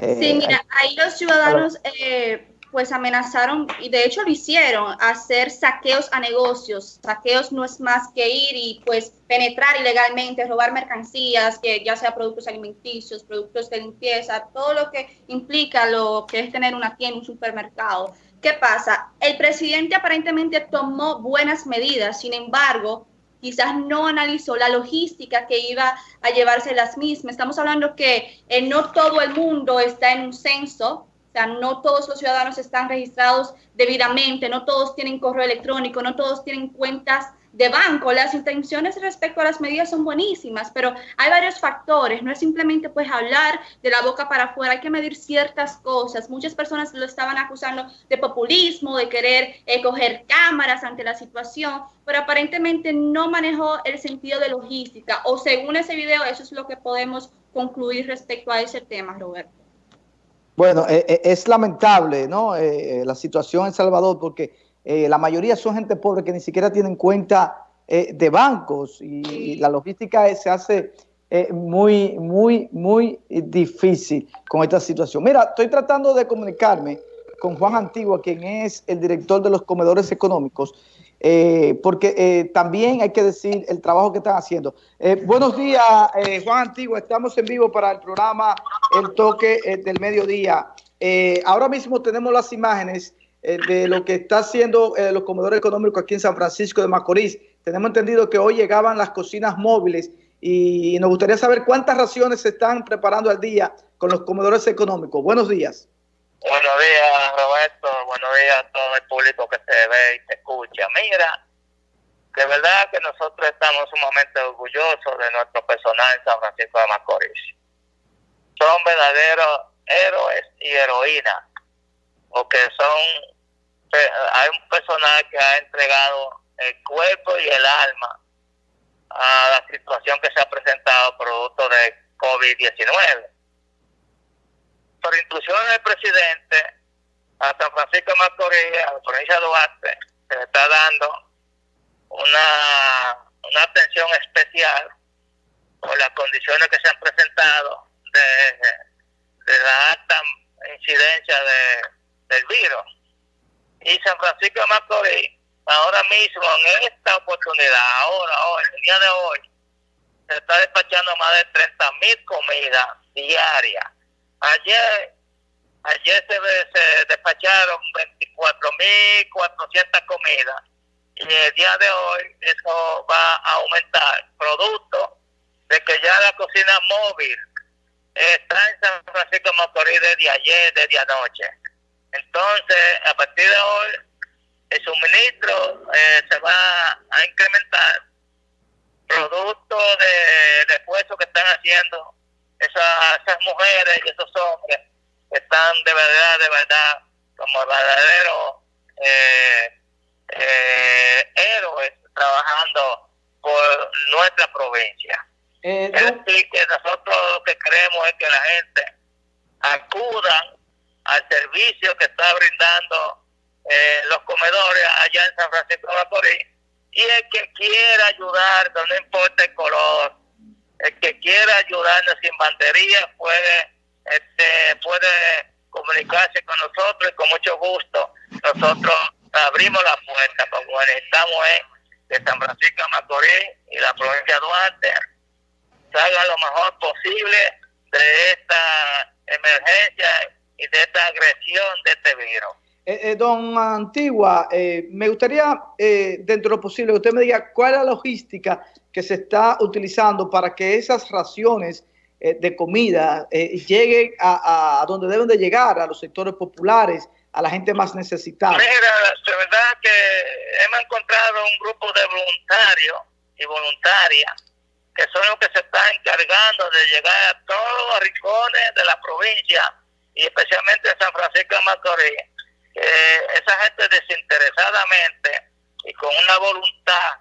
sí, mira, ahí los ciudadanos pues amenazaron, y de hecho lo hicieron, hacer saqueos a negocios. Saqueos no es más que ir y pues penetrar ilegalmente, robar mercancías, que ya sea productos alimenticios, productos de limpieza, todo lo que implica lo que es tener una tienda, un supermercado. ¿Qué pasa? El presidente aparentemente tomó buenas medidas, sin embargo, quizás no analizó la logística que iba a llevarse las mismas. Estamos hablando que eh, no todo el mundo está en un censo, o sea, no todos los ciudadanos están registrados debidamente, no todos tienen correo electrónico, no todos tienen cuentas de banco. Las intenciones respecto a las medidas son buenísimas, pero hay varios factores. No es simplemente pues hablar de la boca para afuera, hay que medir ciertas cosas. Muchas personas lo estaban acusando de populismo, de querer eh, coger cámaras ante la situación, pero aparentemente no manejó el sentido de logística. O según ese video, eso es lo que podemos concluir respecto a ese tema, Roberto. Bueno, eh, eh, es lamentable ¿no? Eh, la situación en Salvador porque la mayoría son gente pobre que ni siquiera tienen cuenta de bancos y, la logística se hace muy, muy, muy difícil con esta situación. Mira, estoy tratando de comunicarme con Juan Antigua, quien es el director de los comedores económicos, eh, porque eh, también hay que decir el trabajo que están haciendo. Eh, buenos días, Juan Antigua, estamos en vivo para el programa El Toque del Mediodía. ahora mismo tenemos las imágenes de lo que está haciendo los comedores económicos aquí en San Francisco de Macorís. Tenemos entendido que hoy llegaban las cocinas móviles y nos gustaría saber cuántas raciones se están preparando al día con los comedores económicos. Buenos días. Buenos días, Roberto. Buenos días a todo el público que se ve y se escucha. Mira, de verdad que nosotros estamos sumamente orgullosos de nuestro personal en San Francisco de Macorís. Son verdaderos héroes y heroínas, porque son, hay un personal que ha entregado el cuerpo y el alma a la situación que se ha presentado producto de COVID-19 por instrucciones del presidente, a San Francisco de Macorís, a la provincia de Duarte, se le está dando una, una atención especial por las condiciones que se han presentado de, la alta incidencia de, Y San Francisco de Macorís, ahora mismo, en esta oportunidad, ahora, hoy, el día de hoy, se está despachando más de 30 mil comidas diarias. Ayer, ayer se, se despacharon 24.400 comidas. Y el día de hoy eso va a aumentar, producto de que ya la cocina móvil está en San Francisco de Macorís desde ayer, desde anoche. Entonces, a partir de hoy, el suministro eh, se va a incrementar producto de, de esfuerzo que están haciendo esas, mujeres y esos hombres están de verdad, de verdad, como verdaderos eh, eh, héroes trabajando por nuestra provincia. Eh, es decir, que nosotros lo que queremos es que la gente acuda al servicio que está brindando eh, los comedores allá en San Francisco de Macorís. Y el que quiera ayudar, no importa el color, el que quiera ayudarnos sin bandería puede, este, puede comunicarse con nosotros y con mucho gusto nosotros abrimos la puerta como necesitamos de San Francisco de Macorís y la provincia de Duarte. Salga lo mejor posible de esta emergencia y de esta agresión de este virus. Eh, eh, don Antigua, eh, me gustaría, dentro de lo posible, que usted me diga cuál es la logística que se está utilizando para que esas raciones de comida lleguen a, donde deben de llegar, a los sectores populares, a la gente más necesitada. Mira, de verdad que hemos encontrado un grupo de voluntarios y voluntarias que son los que se están encargando de llegar a todos los rincones de la provincia y especialmente de San Francisco de Macorís esa gente desinteresadamente y con una voluntad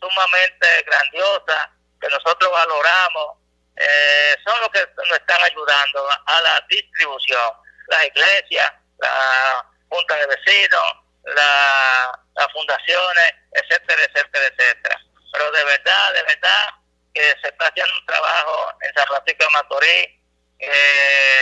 sumamente grandiosa que nosotros valoramos, eh, son los que nos están ayudando a la distribución. Las iglesias, la junta de vecinos, las fundaciones, etcétera, etcétera, etcétera. Pero de verdad, de verdad, que se está haciendo un trabajo en San Francisco de Macorís eh,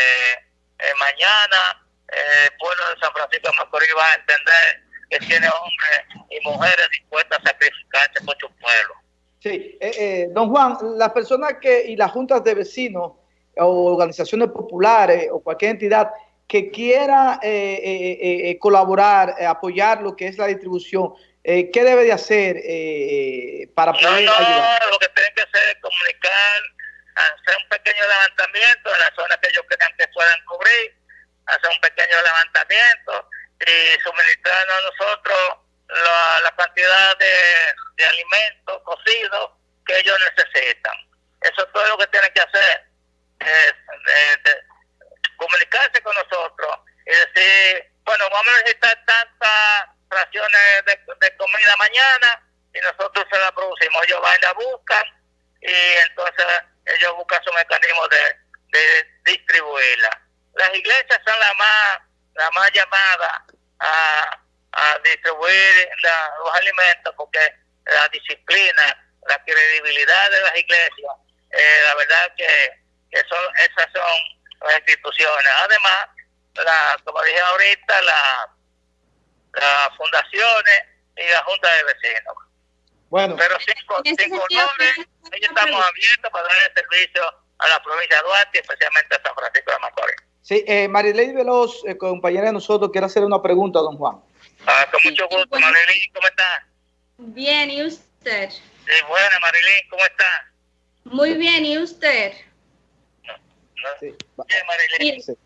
mañana el pueblo de San Francisco de Macorís va a entender que tiene hombres y mujeres dispuestas a sacrificarse por su pueblo. Sí, eh, eh, don Juan, las personas que y las juntas de vecinos o organizaciones populares o cualquier entidad que quiera eh, colaborar, apoyar lo que es la distribución, ¿qué debe de hacer para poder no, no, lo que tienen que hacer es comunicar, hacer un pequeño levantamiento en las zonas que ellos crean que puedan cubrir, hacer un pequeño levantamiento y suministrarnos a nosotros la, la cantidad de, de alimentos cocidos que ellos necesitan. Eso es todo lo que tienen que hacer, es, comunicarse con nosotros y decir, bueno, vamos a necesitar tantas raciones de, de comida mañana y nosotros se la producimos. Ellos van y la y entonces ellos buscan su mecanismo de, distribuirla. Las iglesias son las más, la más llamadas a, a distribuir los alimentos porque la disciplina, la credibilidad de las iglesias, eh, la verdad que, que son, esas son las instituciones. Además, la, como dije ahorita, la, las fundaciones y la junta de vecinos. Bueno, pero sin, sin colores, ellos estamos abiertos para dar el servicio a la provincia de Duarte, especialmente a San Francisco de Macorís. Sí, eh, Marilei Veloz, eh, compañera de nosotros, quiere hacer una pregunta a don Juan. Ah, con mucho gusto, ¿cómo está? Bien, ¿y usted? Sí, buena, Marilyn, ¿cómo está? Muy bien, ¿y usted? No, no. Sí. Bien, Marilyn. Sí.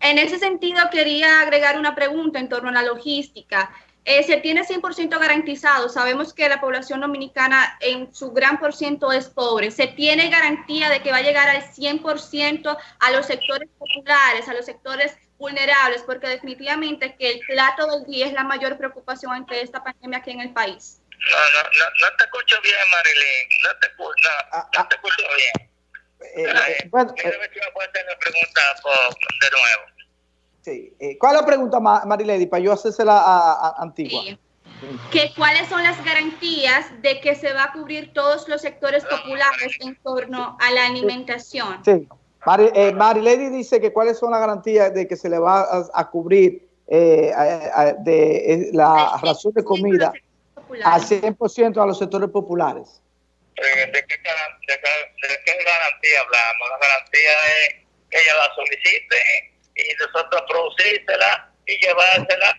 En ese sentido, quería agregar una pregunta en torno a la logística. Eh, se tiene 100% garantizado. Sabemos que la población dominicana en su gran por ciento es pobre. ¿Se tiene garantía de que va a llegar al 100% a los sectores populares, a los sectores vulnerables? Porque definitivamente que el plato del día es la mayor preocupación ante esta pandemia aquí en el país. No, no, no, no te escucho bien, Marilyn. No te, no, ah, no te ah. escucho bien. Eh, eh, bueno, eh, me puedes hacer la pregunta por, de nuevo. Eh, ¿Cuál es la pregunta, Marilady, para yo hacérsela a, a Antigua? Que, ¿Cuáles son las garantías de que se va a cubrir todos los sectores populares en torno a la alimentación? Sí. Eh, Marilady dice que cuáles son las garantías de que se le va a, cubrir eh, de la ración de comida al 100% a los sectores populares. ¿De qué, de, qué, garantía hablamos? La garantía es que ella la solicite y nosotros producírsela y llevársela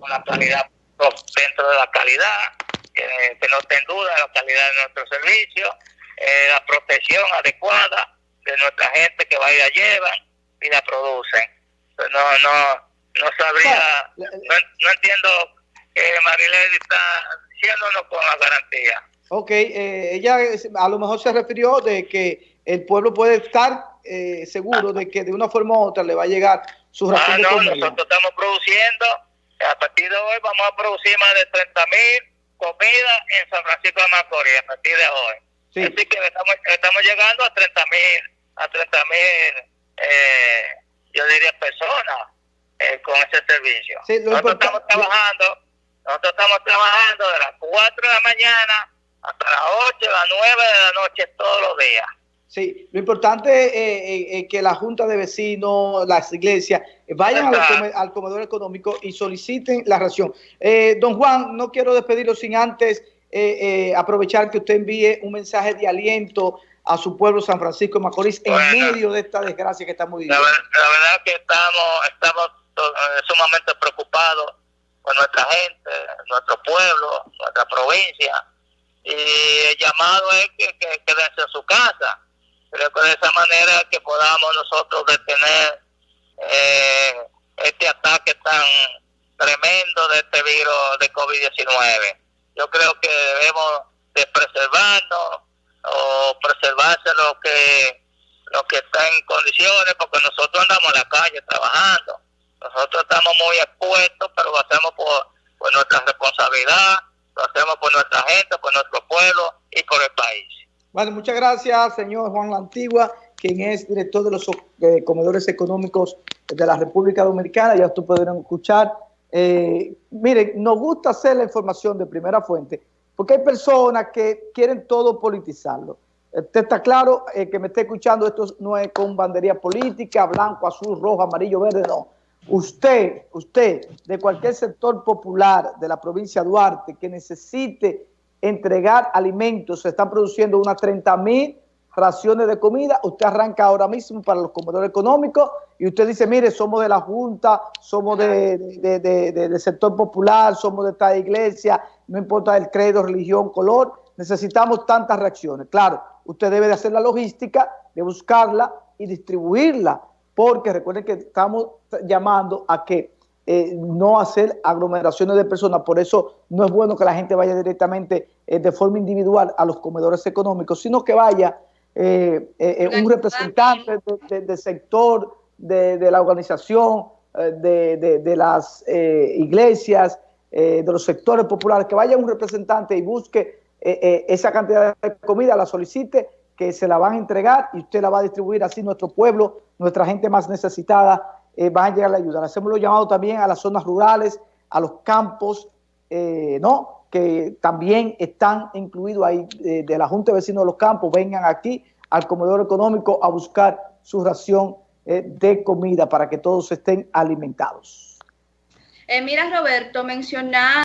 con la calidad dentro de la calidad, que no estén duda la calidad de nuestro servicio, eh, la protección adecuada de nuestra gente que va y la llevan y la producen. No, no, no sabría, no, no entiendo que Marilene está diciéndonos con la garantía. Ok, eh, ella a lo mejor se refirió de que el pueblo puede estar eh, seguro de que de una forma u otra le va a llegar su ración ah, no, nosotros estamos produciendo, a partir de hoy vamos a producir más de 30 mil comidas en San Francisco de Macorís, a partir de hoy. Así que estamos, estamos llegando a 30 mil, a 30 mil, eh, yo diría personas eh, con ese servicio. nosotros estamos trabajando, nosotros estamos trabajando de las 4 de la mañana hasta las 8, las 9 de la noche todos los días. Sí, lo importante es eh, eh, que la Junta de Vecinos, las iglesias, vayan al, comedor económico y soliciten la ración. Eh, don Juan, no quiero despedirlo sin antes aprovechar que usted envíe un mensaje de aliento a su pueblo San Francisco de Macorís en medio de esta desgracia que estamos viviendo. La, la verdad que estamos, estamos sumamente preocupados por nuestra gente, nuestro pueblo, nuestra provincia. Y el llamado es que, que quédense en su casa Creo que de esa manera que podamos nosotros detener eh, este ataque tan tremendo de este virus de COVID-19. Yo creo que debemos de preservarnos o preservarse lo que lo que está en condiciones porque nosotros andamos en la calle trabajando. Nosotros estamos muy expuestos, pero lo hacemos por, por nuestra responsabilidad, lo hacemos por nuestra gente, por nuestro pueblo y por el país. Vale, muchas gracias, señor Juan La Antigua, quien es director de los eh, comedores económicos de la República Dominicana. Ya tú podrán escuchar. Eh, miren, nos gusta hacer la información de primera fuente, porque hay personas que quieren todo politizarlo. Usted está claro, eh, que me esté escuchando, esto no es con bandería política, blanco, azul, rojo, amarillo, verde, no. Usted, usted, de cualquier sector popular de la provincia de Duarte que necesite entregar alimentos, se están produciendo unas 30 mil raciones de comida, usted arranca ahora mismo para los comedores económicos y usted dice, mire, somos de la Junta, somos de, del sector popular, somos de esta iglesia, no importa el credo, religión, color, necesitamos tantas reacciones. Claro, usted debe de hacer la logística, de buscarla y distribuirla, porque recuerden que estamos llamando a que eh, no hacer aglomeraciones de personas, por eso no es bueno que la gente vaya directamente eh, de forma individual a los comedores económicos, sino que vaya eh, un representante del sector, de, la organización, de, las iglesias, de los sectores populares, que vaya un representante y busque esa cantidad de comida, la solicite, que se la van a entregar y usted la va a distribuir. Así nuestro pueblo, nuestra gente más necesitada eh, van a llegar a ayudar. Hacemos los llamados también a las zonas rurales, a los campos, eh, ¿no? que también están incluidos ahí eh, de la Junta de Vecinos de los Campos, vengan aquí al comedor económico a buscar su ración de comida para que todos estén alimentados. mira, Roberto, mencionar